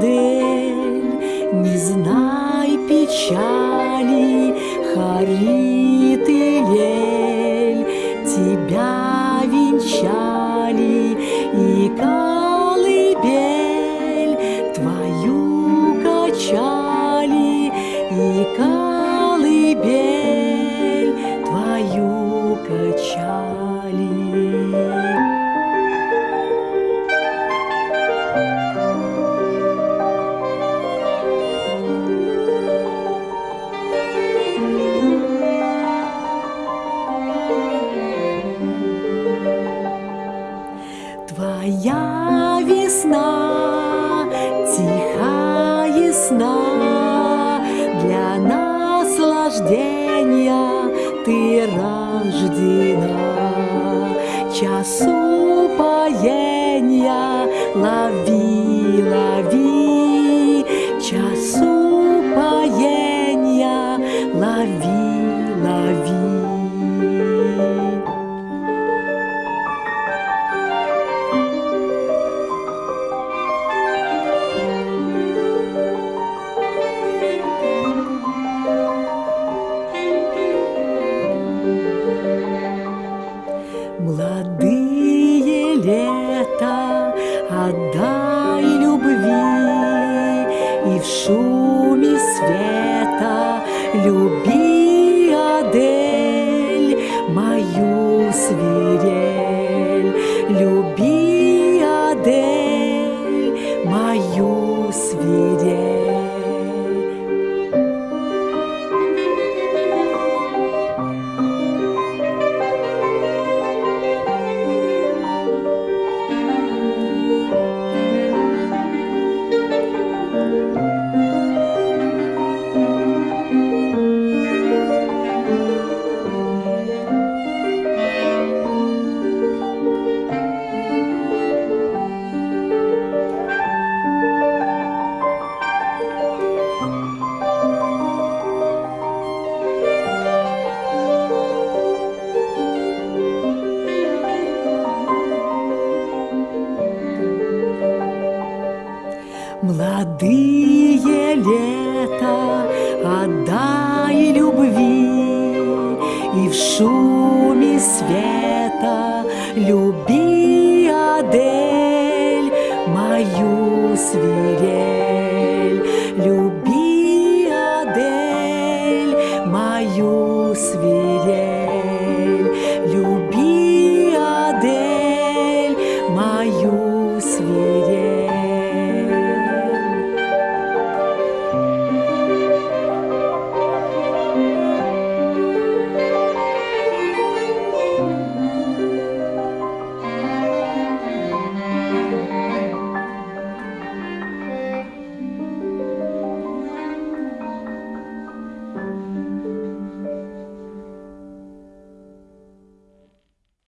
Адель, не знай печали, Харит и Лель тебя венчали, и колыбель твою качали, и колыбель твою качали. Твоя весна тиха ясна, Для наслаждения ты рождена. Час упоения лови, лови, Час упоения лови, лови. Молодые лета Молодые лета отдай любви. И в шуме света люби, Адель, мою свирель. Люби, Адель, мою свирель.